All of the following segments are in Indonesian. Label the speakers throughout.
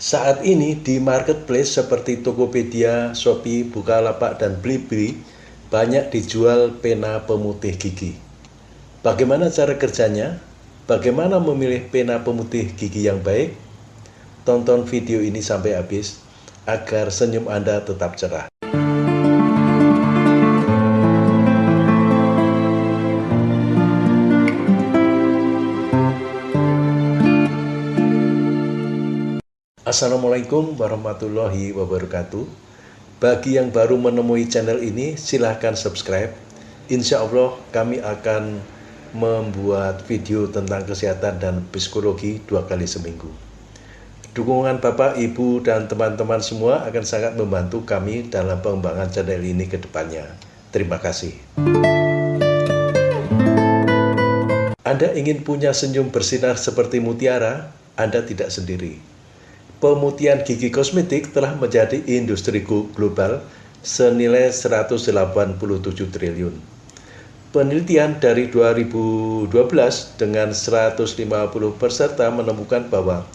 Speaker 1: Saat ini di marketplace seperti Tokopedia, Shopee, Bukalapak, dan Blibli banyak dijual pena pemutih gigi. Bagaimana cara kerjanya? Bagaimana memilih pena pemutih gigi yang baik? Tonton video ini sampai habis agar senyum Anda tetap cerah. Assalamualaikum warahmatullahi wabarakatuh. Bagi yang baru menemui channel ini silahkan subscribe. Insya Allah kami akan membuat video tentang kesehatan dan psikologi dua kali seminggu. Dukungan Bapak, Ibu, dan teman-teman semua akan sangat membantu kami dalam pengembangan channel ini ke depannya. Terima kasih. Anda ingin punya senyum bersinar seperti mutiara? Anda tidak sendiri pemutihan gigi kosmetik telah menjadi industri global senilai 187 triliun. Penelitian dari 2012 dengan 150 peserta menemukan bahwa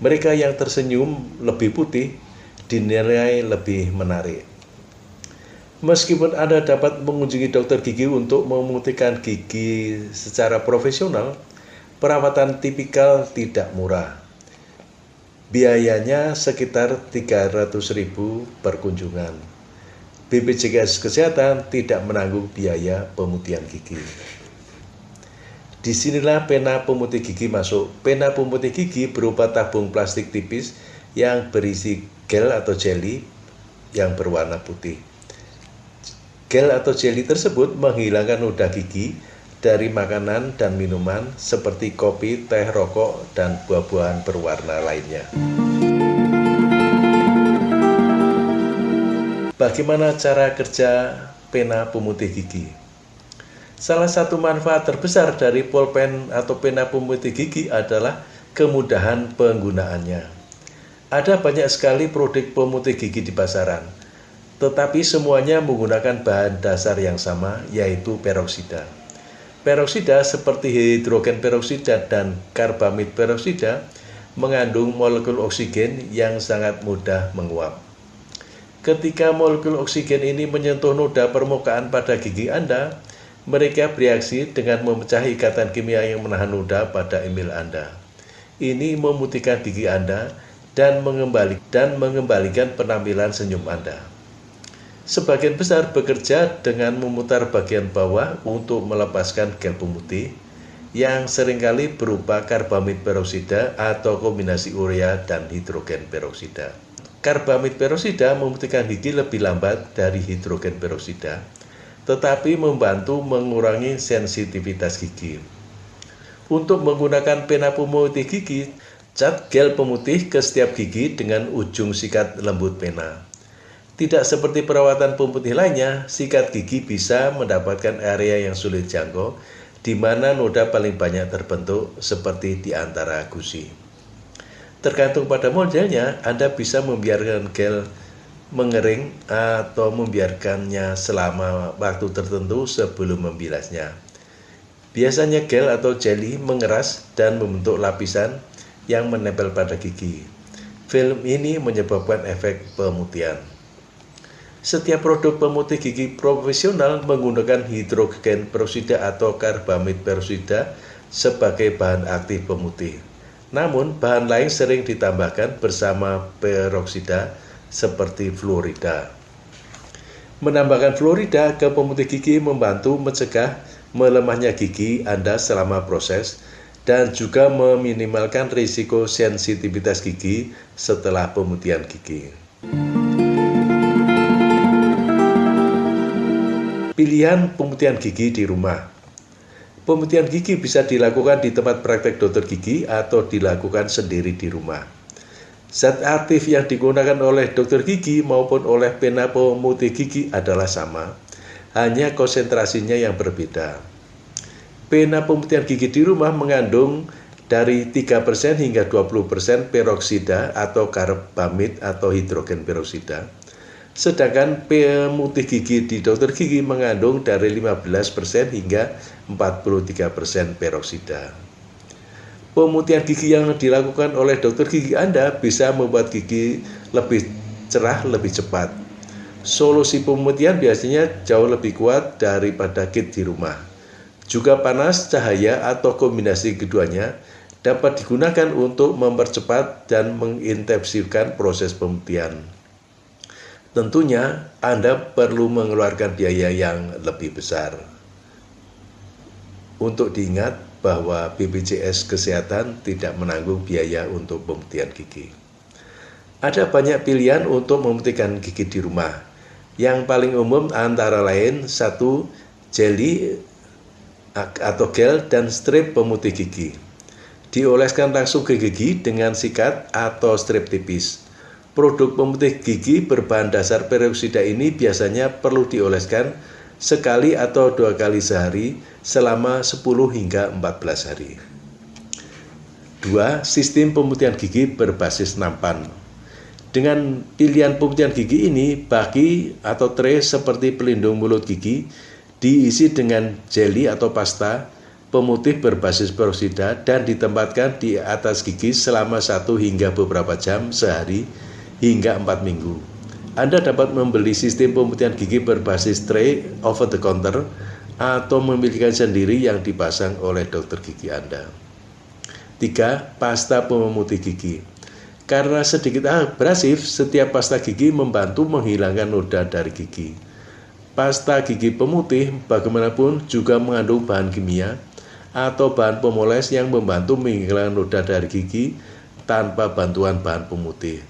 Speaker 1: mereka yang tersenyum lebih putih dinilai lebih menarik. Meskipun Anda dapat mengunjungi dokter gigi untuk memutihkan gigi secara profesional, perawatan tipikal tidak murah Biayanya sekitar 300.000 per kunjungan. BPJS Kesehatan tidak menanggung biaya pemutihan gigi. Di sinilah pena pemutih gigi masuk. Pena pemutih gigi berupa tabung plastik tipis yang berisi gel atau jelly yang berwarna putih. Gel atau jelly tersebut menghilangkan noda gigi dari makanan dan minuman seperti kopi, teh, rokok, dan buah-buahan berwarna lainnya. Bagaimana cara kerja pena pemutih gigi? Salah satu manfaat terbesar dari pulpen atau pena pemutih gigi adalah kemudahan penggunaannya. Ada banyak sekali produk pemutih gigi di pasaran, tetapi semuanya menggunakan bahan dasar yang sama, yaitu peroksida. Peroksida seperti hidrogen peroksida dan karbamid peroksida mengandung molekul oksigen yang sangat mudah menguap. Ketika molekul oksigen ini menyentuh noda permukaan pada gigi Anda, mereka bereaksi dengan memecah ikatan kimia yang menahan noda pada emil Anda. Ini memutihkan gigi Anda dan, dan mengembalikan penampilan senyum Anda. Sebagian besar bekerja dengan memutar bagian bawah untuk melepaskan gel pemutih yang sering kali berupa karbamid peroksida atau kombinasi urea dan hidrogen peroksida. Karbamid peroksida memutihkan gigi lebih lambat dari hidrogen peroksida, tetapi membantu mengurangi sensitivitas gigi. Untuk menggunakan pena pemutih gigi, cat gel pemutih ke setiap gigi dengan ujung sikat lembut pena. Tidak seperti perawatan pemutih lainnya, sikat gigi bisa mendapatkan area yang sulit jangkau, di mana noda paling banyak terbentuk seperti di antara gusi. Tergantung pada modelnya, Anda bisa membiarkan gel mengering atau membiarkannya selama waktu tertentu sebelum membilasnya. Biasanya gel atau jelly mengeras dan membentuk lapisan yang menempel pada gigi. Film ini menyebabkan efek pemutihan. Setiap produk pemutih gigi profesional menggunakan hidrogen peroksida atau karbamid peroksida sebagai bahan aktif pemutih. Namun, bahan lain sering ditambahkan bersama peroksida seperti fluorida. Menambahkan fluorida ke pemutih gigi membantu mencegah melemahnya gigi Anda selama proses dan juga meminimalkan risiko sensitivitas gigi setelah pemutihan gigi. Pilihan pemutihan gigi di rumah. Pemutihan gigi bisa dilakukan di tempat praktek dokter gigi atau dilakukan sendiri di rumah. Zat aktif yang digunakan oleh dokter gigi maupun oleh pena pemutih gigi adalah sama, hanya konsentrasinya yang berbeda. Pena pemutihan gigi di rumah mengandung dari 3% hingga 20% peroksida atau karbamid atau hidrogen peroksida Sedangkan pemutih gigi di dokter gigi mengandung dari 15% hingga 43% peroksida. Pemutihan gigi yang dilakukan oleh dokter gigi Anda bisa membuat gigi lebih cerah lebih cepat. Solusi pemutihan biasanya jauh lebih kuat daripada kit di rumah. Juga panas, cahaya, atau kombinasi keduanya dapat digunakan untuk mempercepat dan mengintensifkan proses pemutihan. Tentunya Anda perlu mengeluarkan biaya yang lebih besar. Untuk diingat bahwa BPJS Kesehatan tidak menanggung biaya untuk pemutihan gigi. Ada banyak pilihan untuk memutihkan gigi di rumah. Yang paling umum antara lain satu jelly atau gel dan strip pemutih gigi. Dioleskan langsung ke gigi dengan sikat atau strip tipis. Produk pemutih gigi berbahan dasar peroksida ini biasanya perlu dioleskan sekali atau dua kali sehari selama 10 hingga 14 hari. 2. Sistem pemutihan gigi berbasis nampan. Dengan pilihan pemutihan gigi ini, baki atau tray seperti pelindung mulut gigi diisi dengan jelly atau pasta pemutih berbasis peroksida dan ditempatkan di atas gigi selama satu hingga beberapa jam sehari hingga 4 minggu. Anda dapat membeli sistem pemutihan gigi berbasis tray over the counter atau memiliki sendiri yang dipasang oleh dokter gigi Anda. 3. Pasta pemutih gigi Karena sedikit abrasif, setiap pasta gigi membantu menghilangkan noda dari gigi. Pasta gigi pemutih bagaimanapun juga mengandung bahan kimia atau bahan pemoles yang membantu menghilangkan noda dari gigi tanpa bantuan bahan pemutih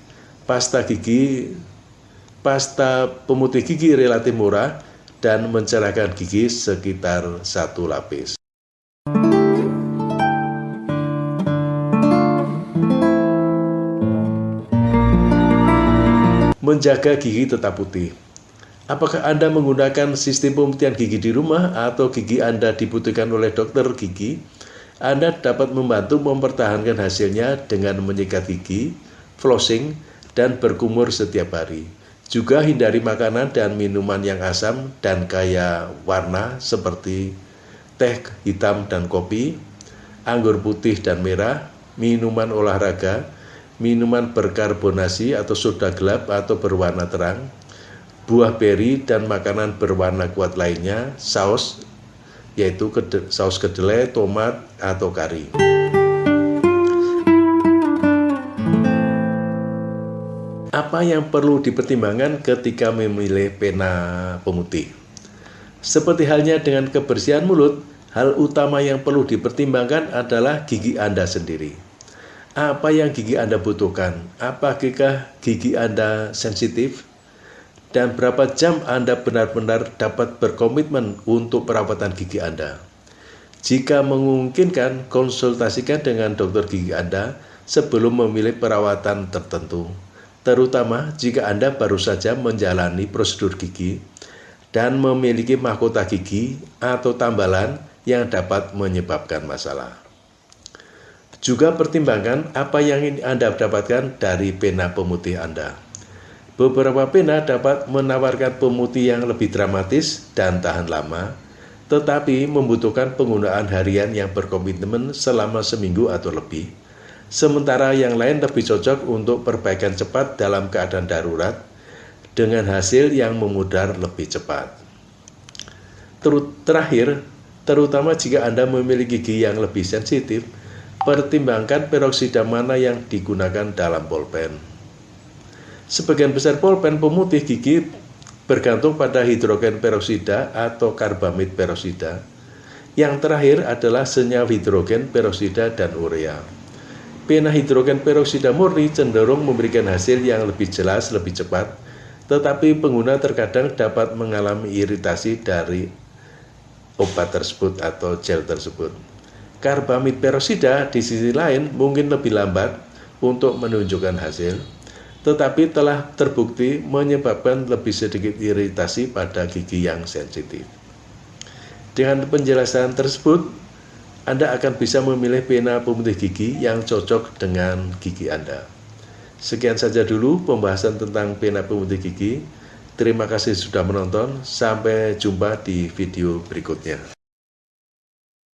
Speaker 1: pasta gigi pasta pemutih gigi relatif murah dan mencerahkan gigi sekitar satu lapis. Menjaga gigi tetap putih. Apakah Anda menggunakan sistem pemutihan gigi di rumah atau gigi Anda dibutuhkan oleh dokter gigi? Anda dapat membantu mempertahankan hasilnya dengan menyikat gigi, flossing, dan berkumur setiap hari. Juga hindari makanan dan minuman yang asam dan kaya warna seperti teh hitam dan kopi, anggur putih dan merah, minuman olahraga, minuman berkarbonasi atau soda gelap atau berwarna terang, buah beri dan makanan berwarna kuat lainnya, saus, yaitu saus kedelai, tomat, atau kari. Apa yang perlu dipertimbangkan ketika memilih pena pemutih? Seperti halnya dengan kebersihan mulut, hal utama yang perlu dipertimbangkan adalah gigi Anda sendiri. Apa yang gigi Anda butuhkan? Apakah gigi Anda sensitif? Dan berapa jam Anda benar-benar dapat berkomitmen untuk perawatan gigi Anda? Jika memungkinkan, konsultasikan dengan dokter gigi Anda sebelum memilih perawatan tertentu terutama jika Anda baru saja menjalani prosedur gigi dan memiliki mahkota gigi atau tambalan yang dapat menyebabkan masalah. Juga pertimbangkan apa yang Anda dapatkan dari pena pemutih Anda. Beberapa pena dapat menawarkan pemutih yang lebih dramatis dan tahan lama, tetapi membutuhkan penggunaan harian yang berkomitmen selama seminggu atau lebih sementara yang lain lebih cocok untuk perbaikan cepat dalam keadaan darurat dengan hasil yang memudar lebih cepat. Terakhir, terutama jika Anda memiliki gigi yang lebih sensitif, pertimbangkan peroksida mana yang digunakan dalam polpen. Sebagian besar polpen pemutih gigi bergantung pada hidrogen peroksida atau karbamid peroksida. Yang terakhir adalah senyawa hidrogen peroksida dan urea pena hidrogen peroksida murni cenderung memberikan hasil yang lebih jelas, lebih cepat, tetapi pengguna terkadang dapat mengalami iritasi dari obat tersebut atau gel tersebut. Karbamid peroksida di sisi lain mungkin lebih lambat untuk menunjukkan hasil, tetapi telah terbukti menyebabkan lebih sedikit iritasi pada gigi yang sensitif. Dengan penjelasan tersebut, anda akan bisa memilih pena pemutih gigi yang cocok dengan gigi Anda. Sekian saja dulu pembahasan tentang pena pemutih gigi. Terima kasih sudah menonton. Sampai jumpa di video berikutnya.